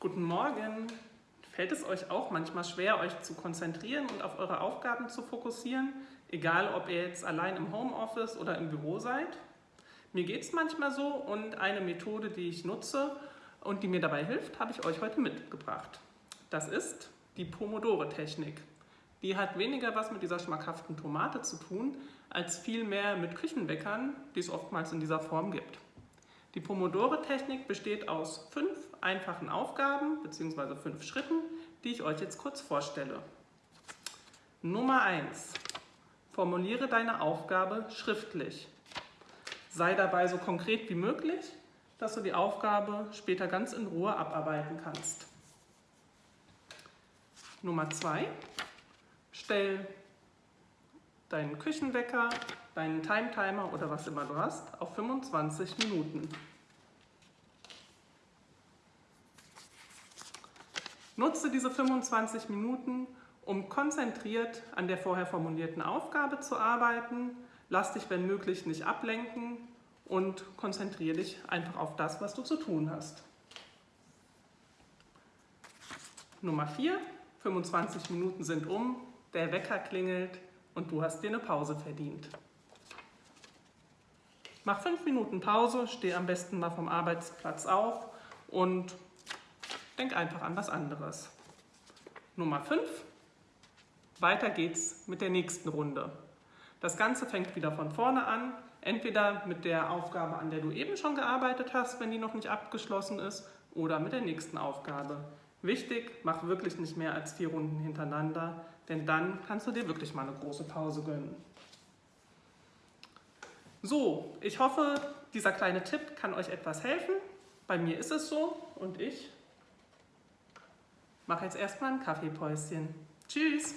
Guten Morgen. Fällt es euch auch manchmal schwer, euch zu konzentrieren und auf eure Aufgaben zu fokussieren, egal ob ihr jetzt allein im Homeoffice oder im Büro seid? Mir geht es manchmal so und eine Methode, die ich nutze und die mir dabei hilft, habe ich euch heute mitgebracht. Das ist die Pomodore-Technik. Die hat weniger was mit dieser schmackhaften Tomate zu tun, als vielmehr mit Küchenweckern, die es oftmals in dieser Form gibt. Die Pomodore-Technik besteht aus fünf einfachen Aufgaben bzw. fünf Schritten, die ich euch jetzt kurz vorstelle. Nummer 1. Formuliere deine Aufgabe schriftlich. Sei dabei so konkret wie möglich, dass du die Aufgabe später ganz in Ruhe abarbeiten kannst. Nummer 2. Stell deinen Küchenwecker, deinen Time-Timer oder was immer du hast auf 25 Minuten. Nutze diese 25 Minuten, um konzentriert an der vorher formulierten Aufgabe zu arbeiten. Lass dich, wenn möglich, nicht ablenken und konzentriere dich einfach auf das, was du zu tun hast. Nummer 4. 25 Minuten sind um, der Wecker klingelt und du hast dir eine Pause verdient. Mach 5 Minuten Pause, steh am besten mal vom Arbeitsplatz auf und Denk einfach an was anderes. Nummer 5. Weiter geht's mit der nächsten Runde. Das Ganze fängt wieder von vorne an, entweder mit der Aufgabe, an der du eben schon gearbeitet hast, wenn die noch nicht abgeschlossen ist, oder mit der nächsten Aufgabe. Wichtig, mach wirklich nicht mehr als vier Runden hintereinander, denn dann kannst du dir wirklich mal eine große Pause gönnen. So, ich hoffe, dieser kleine Tipp kann euch etwas helfen. Bei mir ist es so und ich mache jetzt erstmal ein Kaffeepäuschen. Tschüss!